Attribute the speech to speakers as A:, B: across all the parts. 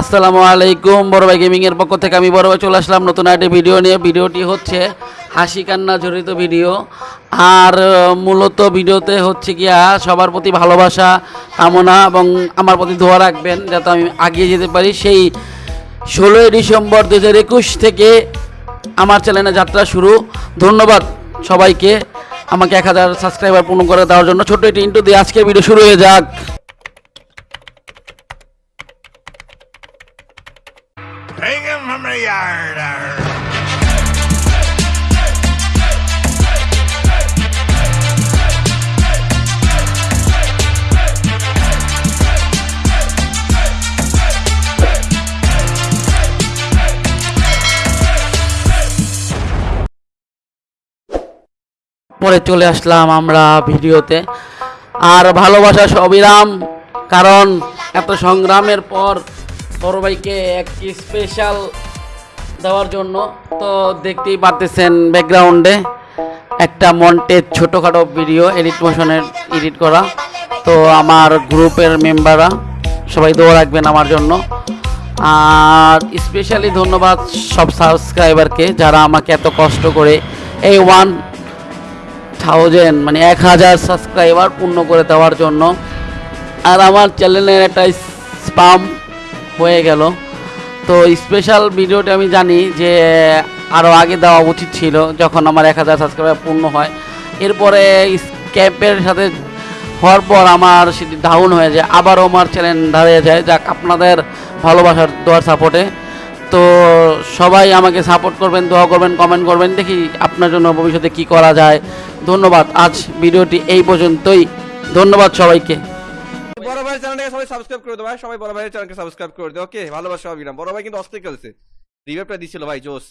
A: আসসালামু আলাইকুম, বড় ভাই গেমিং এর পক্ষ থেকে আমি বড় ভাই চলে আসলাম নতুন একটি ভিডিও নিয়ে। ভিডিওটি হচ্ছে হাসি কান্না জড়িত ভিডিও আর মূলত ভিডিওতে হচ্ছে গিয়া সবার প্রতি ভালোবাসা, কামনা এবং আমার প্রতি দোয়া রাখবেন যাতে আমি আগিয়ে যেতে পারি। সেই ষোলোই ডিসেম্বর দু হাজার একুশ থেকে আমার চ্যানেলে যাত্রা শুরু। ধন্যবাদ সবাইকে। আমাকে এক হাজার সাবস্ক্রাইবার পূর্ণ করে দেওয়ার জন্য। ছোট্ট একটি ইন্টু দিয়ে আজকের ভিডিও শুরু হয়ে যাক।
B: Take him from the yard. arr.
A: পরে চলে আসলাম আমরা ভিডিওতে আর ভালোবাসা সবিরাম, কারণ এত সংগ্রামের পর বড় ভাইকে একটি স্পেশাল দেওয়ার জন্য। তো দেখতেই পারতেছেন ব্যাকগ্রাউন্ডে একটা মন্টের ছোটোখাটো ভিডিও এডিট মোশনের এডিট করা। তো আমার গ্রুপের মেম্বাররা সবাই দোয়া রাখবেন আমার জন্য। আর স্পেশালি ধন্যবাদ সব সাবস্ক্রাইবারকে যারা আমাকে এত কষ্ট করে এই ওয়ান থাউজেন্ড মানে এক হাজার সাবস্ক্রাইবার পূর্ণ করে দেওয়ার জন্য। আর আমার চ্যানেলের একটা স্পাম হয়ে গেল। তো স্পেশাল ভিডিওটা আমি জানি যে আরও আগে দেওয়া উচিত ছিল, যখন আমার এক হাজার সাবস্ক্রাইবার পূর্ণ হয়। এরপরে স্ক্যাপের সাথে হওয়ার পর আমার সেটি ডাউন হয়ে যায়। আবারও আমার চ্যানেল দাঁড়িয়ে যায়। যাক, আপনাদের ভালোবাসার দোয়ার সাপোর্টে তো সবাই আমাকে সাপোর্ট করবেন, দোয়া করবেন কমেন্ট করবেন। দেখি আপনার জন্য ভবিষ্যতে কি করা যায়। ধন্যবাদ। আজ ভিডিওটি এই পর্যন্তই। ধন্যবাদ সবাইকে।
C: বড় ভাইয়ের চ্যানেলটাকে সবাই সাবস্ক্রাইব করে দাও ভাই সবাই বড় ভাইয়ের চ্যানেলকে সাবস্ক্রাইব করে দাও ওকে ভালোবাসা অবিরাম বড় ভাই কিন্তু অস্থির খেলছে রিভাইভটা দিছিল ভাই জোস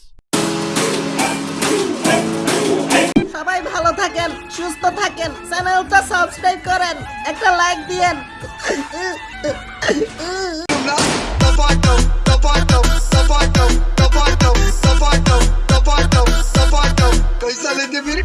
D: সবাই ভালো থাকেন সুস্থ থাকেন চ্যানেলটা সাবস্ক্রাইব করেন একটা লাইক দিয়েন कैसा लेते मेरे